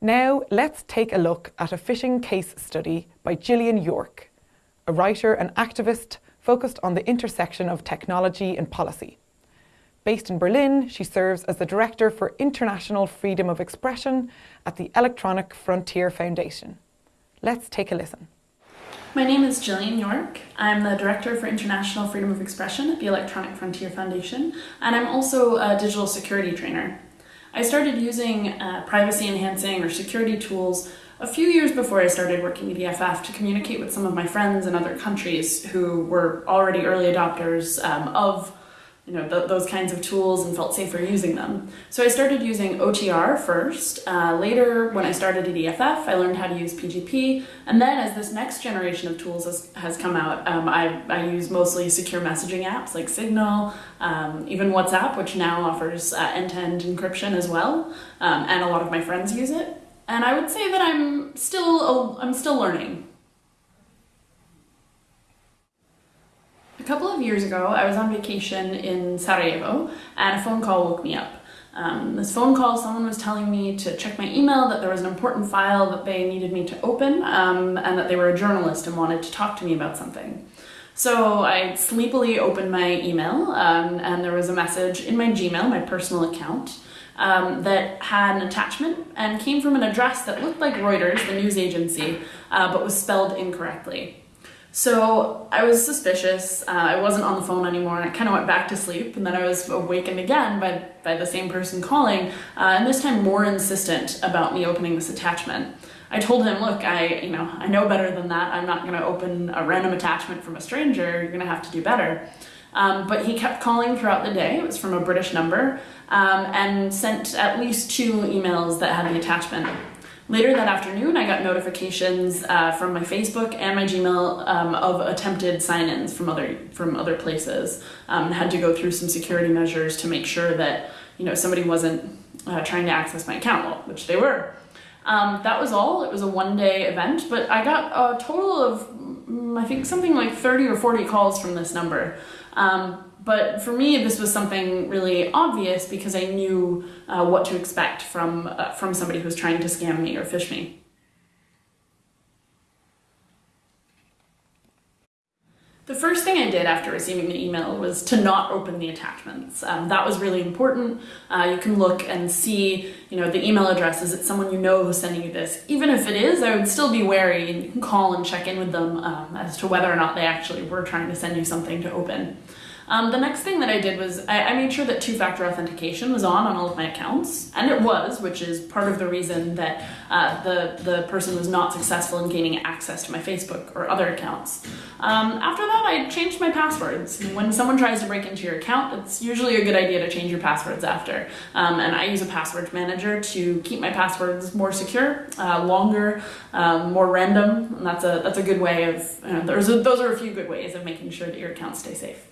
Now, let's take a look at a phishing case study by Jillian York, a writer and activist focused on the intersection of technology and policy. Based in Berlin, she serves as the Director for International Freedom of Expression at the Electronic Frontier Foundation. Let's take a listen. My name is Jillian York. I'm the Director for International Freedom of Expression at the Electronic Frontier Foundation, and I'm also a digital security trainer. I started using uh, privacy enhancing or security tools a few years before I started working at EFF to communicate with some of my friends in other countries who were already early adopters um, of you know, th those kinds of tools and felt safer using them. So I started using OTR first. Uh, later, when I started at EFF, I learned how to use PGP. And then as this next generation of tools has, has come out, um, I, I use mostly secure messaging apps like Signal, um, even WhatsApp, which now offers uh, end-to-end -end encryption as well. Um, and a lot of my friends use it. And I would say that I'm still, I'm still learning. Couple of years ago, I was on vacation in Sarajevo and a phone call woke me up. Um, this phone call, someone was telling me to check my email, that there was an important file that they needed me to open, um, and that they were a journalist and wanted to talk to me about something. So I sleepily opened my email, um, and there was a message in my Gmail, my personal account, um, that had an attachment and came from an address that looked like Reuters, the news agency, uh, but was spelled incorrectly. So I was suspicious. Uh, I wasn't on the phone anymore and I kind of went back to sleep and then I was awakened again by, by the same person calling uh, and this time more insistent about me opening this attachment. I told him, look, I, you know, I know better than that. I'm not going to open a random attachment from a stranger. You're going to have to do better. Um, but he kept calling throughout the day. It was from a British number um, and sent at least two emails that had the attachment. Later that afternoon, I got notifications uh, from my Facebook and my Gmail um, of attempted sign-ins from other from other places. Um, had to go through some security measures to make sure that you know somebody wasn't uh, trying to access my account, which they were. Um, that was all. It was a one-day event, but I got a total of mm, I think something like 30 or 40 calls from this number. Um, but for me, this was something really obvious because I knew uh, what to expect from, uh, from somebody who's trying to scam me or phish me. The first thing I did after receiving the email was to not open the attachments. Um, that was really important. Uh, you can look and see, you know, the email address. Is it someone you know who's sending you this? Even if it is, I would still be wary and you can call and check in with them um, as to whether or not they actually were trying to send you something to open. Um, the next thing that I did was I, I made sure that two-factor authentication was on on all of my accounts, and it was, which is part of the reason that uh, the, the person was not successful in gaining access to my Facebook or other accounts. Um, after that, I changed my passwords. When someone tries to break into your account, it's usually a good idea to change your passwords after. Um, and I use a password manager to keep my passwords more secure, uh, longer, um, more random, and that's a, that's a good way of, those, are, those are a few good ways of making sure that your accounts stay safe.